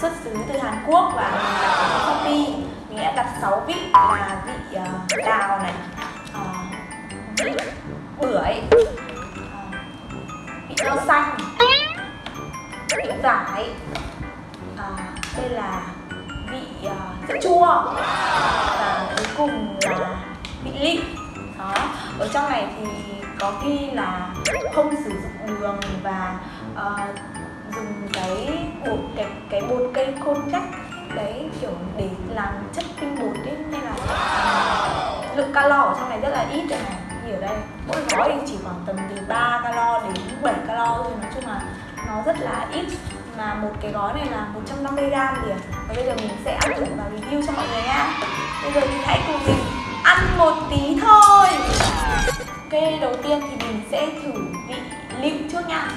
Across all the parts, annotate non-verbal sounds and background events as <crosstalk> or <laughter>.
xuất xứ từ Hàn Quốc và mình đặt ở Shopee. Mình đã đặt 6 vị là vị uh, đào này uh, vị bưởi uh, vị rau xanh vị vải đây là vị uh, sữa chua và cuối cùng là vị lịm đó ở trong này thì có ghi là không sử dụng đường và uh, dùng cái bột, cái cái bột cây côn chắc. Đấy, kiểu để làm chất tinh bột ấy, nên là lượng calo ở trong này rất là ít đây này như ở đây, mỗi gói thì chỉ khoảng tầm từ 3 calo đến 7 calo thôi. Nói chung là nó rất là ít. Mà một cái gói này là 150 gram liền và bây giờ mình sẽ áp thử và review cho mọi người nha bây giờ thì hãy cùng mình ăn một tí thôi. Ok, đầu tiên thì mình sẽ thử vị lựu trước nha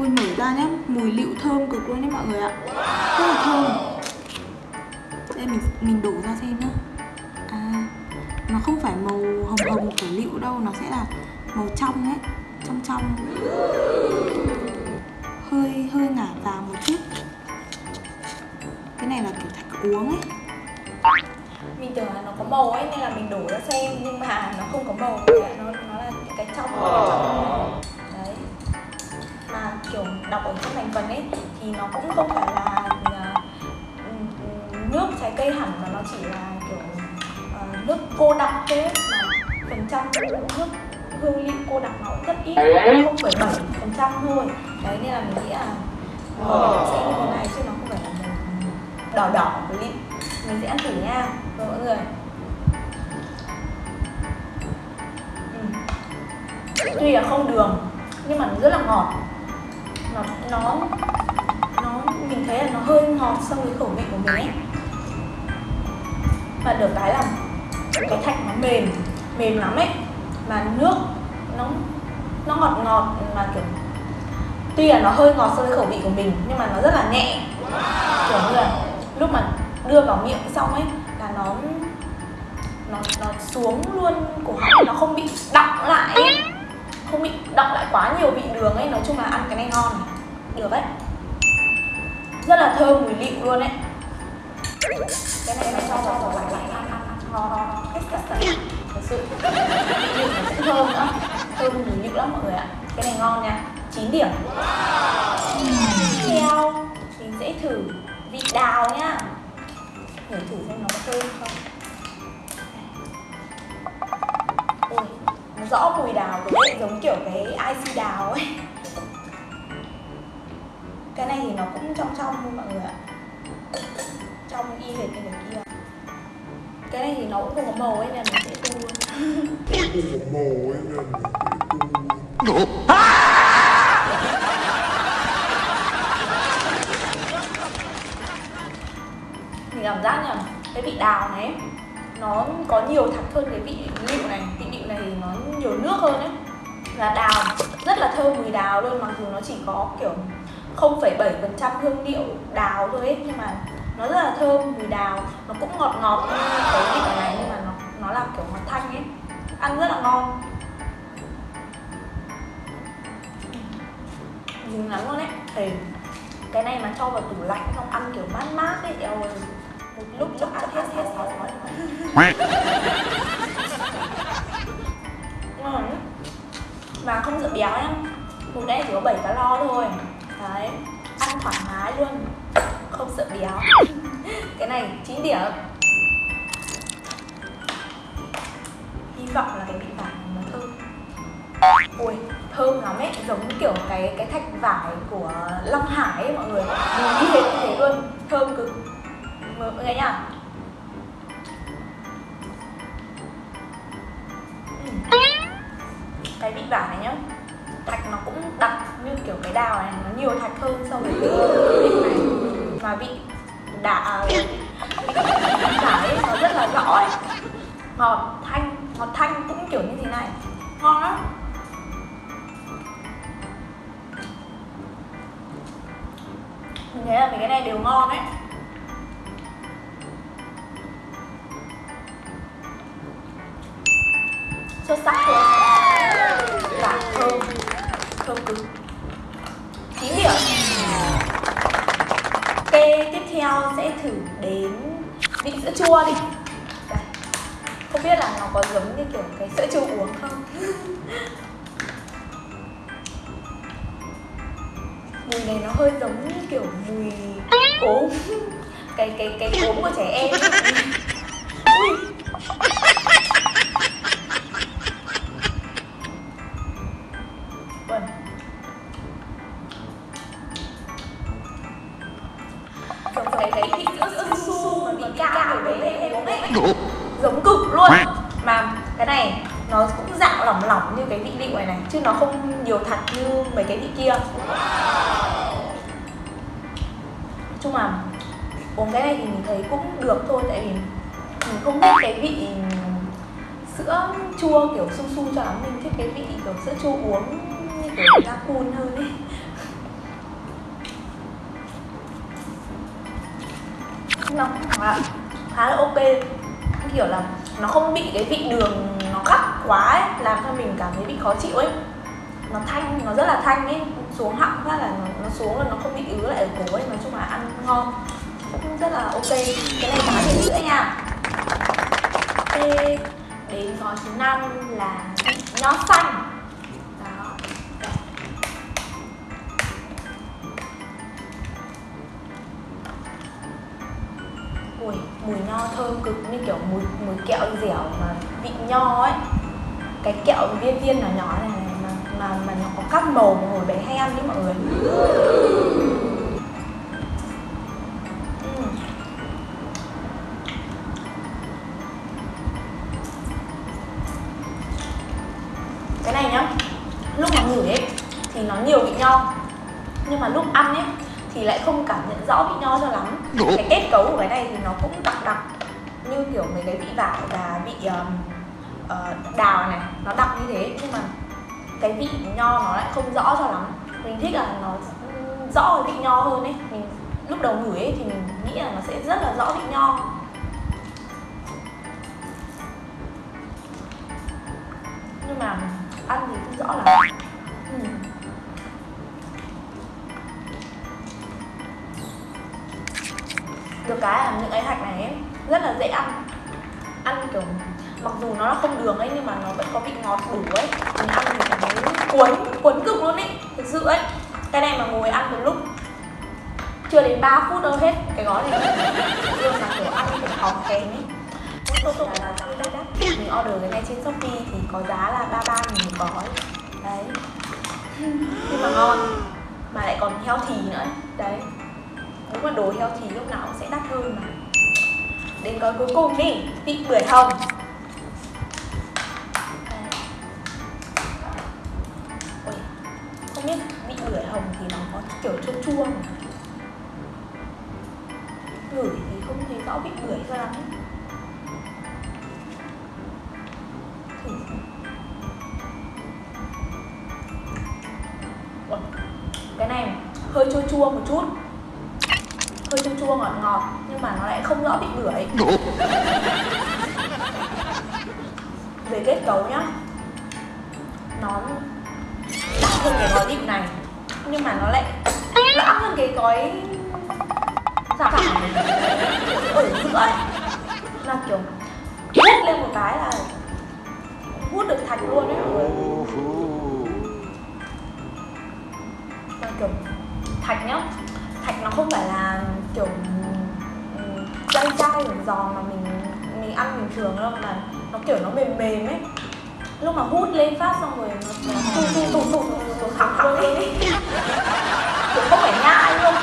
Ui mở ra nhé, mùi lựu thơm cực luôn đấy mọi người ạ. Rất là thơm. Đây mình mình đổ ra xem nhá. À Nó không phải màu hồng hồng của lựu đâu Nó sẽ là màu trong ấy Trong trong. Hơi hơi ngả vàng một chút. Cái này là kiểu thạch uống ấy. Mình tưởng là nó có màu ấy nên là mình đổ ra xem nhưng mà nó không có màu. Thành phần ấy thì nó cũng không phải là uh, nước trái cây hẳn mà nó chỉ là kiểu uh, nước cô đặc ấy mà phần trăm nước hương liệu cô đặc nó cũng rất ít không phẩy bảy phần trăm thôi. Đấy nên là mình nghĩ là màu sẽ như thế này chứ nó không phải là đỏ đỏ của lịm mình sẽ ăn thử nha rồi mọi người. Ừ. tuy là không đường nhưng mà nó rất là ngọt nó nó nó, mình thấy là nó hơi ngọt so với khẩu vị của mình ấy. Và được cái là cái thạch nó mềm mềm lắm ấy. Mà nước nó nó ngọt ngọt, mà kiểu, tuy là nó hơi ngọt so với khẩu vị của mình, nhưng mà nó rất là nhẹ. Kiểu như là lúc mà đưa vào miệng xong ấy, là nó nó nó xuống luôn cổ họng, nó không bị đọng lại ấy không bị đọng lại quá nhiều vị đường ấy nói chung là ăn cái này ngon. Được đấy. Rất là thơm mùi liệu luôn đấy, cái này mình cho vào tủ lại lạnh ăn ăn ngon ngon hết cả thật sự. Lựu nó cũng thơm nữa thơm mùi lựu lắm mọi người ạ. Cái này ngon nha. 9 điểm. Tiếp theo mình sẽ thử vị đào nhá thử thử xem nó có thơm không. Rõ mùi đào của đấy giống kiểu cái ic đào ấy. Cái này thì nó cũng trong trong luôn mọi người ạ. Trong y hệt như cái kia. Cái này thì nó cũng không có màu ấy nên nó sẽ tu luôn không có màu ấy nên mình sẽ tu luôn mình cảm giác nhỉ cái vị đào này nó có nhiều thạch hơn cái vị lựu này. Vị lựu này thì nó nhiều nước hơn ấy. Và đào rất là thơm mùi đào luôn mặc dù nó chỉ có kiểu 0,7% hương liệu đào thôi ấy nhưng mà nó rất là thơm mùi đào. Nó cũng ngọt ngọt như cái vị này nhưng mà nó nó là kiểu ngọt thanh ấy. Ăn rất là ngon. Dính lắm luôn ấy. Thì cái này mà cho vào tủ lạnh xong ăn kiểu mát mát ấy eo ơi lúc lúc ăn hết hết sáu gói ngon mà không sợ béo nhá. Một đây chỉ có 7 calo thôi. Đấy ăn thoải mái luôn. Không sợ béo. Cái này 9 điểm. Hy vọng là cái vị vải này nó thơm. Ui thơm lắm ấy. Giống kiểu cái cái thạch vải của Long Hải ấy mọi người. Nhìn như thế luôn. Thơm cực mọi người nhá. Ừ. Cái vị vải này nhá, thạch nó cũng đặc như kiểu cái đào này, nó nhiều thạch hơn so với cái vị này. Mà vị đã à, vị vải nó rất là rõ ấy. Ngọt thanh ngọt thanh cũng kiểu như thế này. Ngon lắm. Mình thấy là mấy cái này đều ngon đấy vị sữa chua đi. Không biết là nó có giống như kiểu cái sữa chua uống không? Mùi này nó hơi giống như kiểu mùi cốm cái cái cái cốm của trẻ em. Ui giống cực luôn. Mà cái này nó cũng dạng lỏng lỏng như cái vị lựu này này chứ nó không nhiều thật như mấy cái vị kia. Chung là uống cái này thì mình thấy cũng được thôi tại vì mình không thích cái vị sữa chua kiểu su su cho lắm. Mình thích cái vị kiểu sữa chua uống như kiểu ga cun hơn ấy. Nó khá là ok kiểu là nó không bị cái vị đường nó gắt quá ấy, làm cho mình cảm thấy bị khó chịu ấy. Nó thanh nó rất là thanh ấy xuống họng phát là nó, nó xuống là nó không bị ứ lại ở cổ ấy nói chung là ăn ngon. Cũng rất là ok. Cái này giá thì rưỡi nha. Ok đến gói thứ năm là nho xanh. Mùi mùi nho thơm cực như kiểu mùi mùi kẹo dẻo mà vị nho ấy. Cái kẹo viên viên nhỏ nhỏ này, mà mà mà nó có các màu mà hồi bé hay ăn đấy mọi người. Cái này nhá lúc mà ngửi ấy thì nó nhiều vị nho. Nhưng mà lúc ăn ấy thì lại không cảm nhận rõ vị nho cho lắm. Cái kết cấu của cái này thì nó cũng đặc đặc như kiểu mấy cái vị vải và vị um, ờ, đào này nó đặc như thế. Nhưng mà cái vị nho nó lại không rõ cho lắm. Mình thích là nó rõ cái vị nho hơn ấy. Mình lúc đầu ngửi ấy thì mình nghĩ là nó sẽ rất là rõ vị nho nhưng mà ăn thì không rõ lắm. Ừ. được cái là những cái hạt này ấy, rất là dễ ăn ăn kiểu mặc dù nó là không đường ấy nhưng mà nó vẫn có vị ngọt đủ ấy mình ăn thì cảm thấy cuốn cuốn cực luôn ấy thực sự ấy cái này mà ngồi ăn một lúc chưa đến 3 phút đâu hết cái gói này nhưng mà kiểu ăn thì khó kén ấy Tốt tốt là giá đắt Mình order cái này trên Shopee thì có giá là 33 nghìn một gói Đấy Nhưng mà ngon Mà lại còn healthy nữa. Đấy nhưng mà đồ thì lúc nào cũng sẽ đắt hơn mà. Đến gói cuối cùng đi Vị bưởi hồng. À. Ôi, Không biết vị bưởi hồng thì nó có kiểu chua chua mà Ngửi thì không thấy rõ vị bưởi cho lắm. Ấy. Cái này hơi chua chua một chút hơi chua chua ngọt ngọt nhưng mà nó lại không rõ vị bưởi về kết cấu nhá. Nó đặc hơn cái gói đựng này nhưng mà nó lại loãng hơn cái gói giả ở giữa ấy là kiểu hút lên một cái là hút được thạch luôn ấy mọi người là kiểu thạch nhá. Thạch nó không phải là kiểu dai dai giòn giòn mà mình mình ăn bình thường đâu mà nó kiểu nó mềm mềm ấy. Lúc mà hút lên phát xong rồi nó nó tụt tụt tụt tụt tụt thẳng thẳng lên ấy. Kiểu không phải nhai luôn.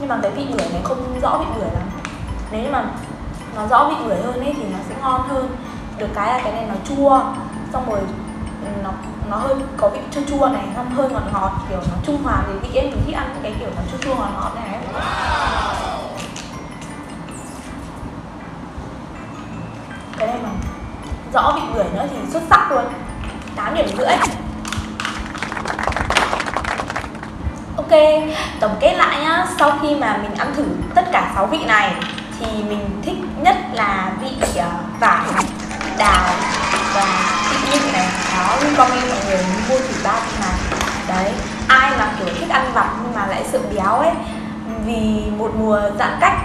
Nhưng mà cái vị bưởi này không rõ vị bưởi lắm. Nếu như mà nó rõ vị bưởi hơn ấy thì nó sẽ ngon hơn. Được cái là cái này nó chua xong rồi ừ, nó hơi có vị chua chua này xong hơi ngọt ngọt kiểu nó trung hòa thì vị em mình thích ăn cái kiểu nó chua chua ngọt ngọt này cái này mà rõ vị bưởi nữa thì xuất sắc luôn. 8 điểm rưỡi. Ok tổng kết lại nhá. Sau khi mà mình ăn thử tất cả 6 vị này thì mình thích nhất là vị uh, vải đào. Và vị nhịn này đó recommend mọi người mua thử ba vị này đấy ai mà kiểu thích ăn vặt nhưng mà lại sợ béo ấy vì một mùa giãn cách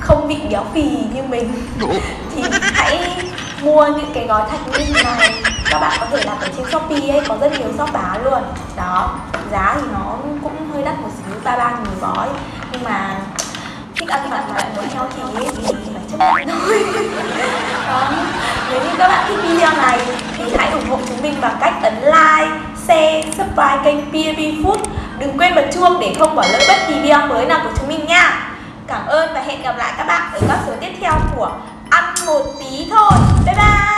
không bị béo phì như mình <laughs> thì hãy mua những cái gói thạch ninh này. Các bạn có thể đặt ở trên shopee ấy có rất nhiều shop bán luôn. Đó giá thì nó cũng hơi đắt một xíu ba ba nghìn gói. Nhưng mà thích ăn vặt mà lại muốn heo thì thì phải chấp nhận thôi. <laughs> nếu như các bạn thích video này, thì hãy ủng hộ chúng mình bằng cách ấn like, share, subscribe kênh PAP Food. Đừng quên bật chuông để không bỏ lỡ bất kỳ video mới nào của chúng mình nha. Cảm ơn và hẹn gặp lại các bạn ở các số tiếp theo của ăn một tí thôi. Bye bye!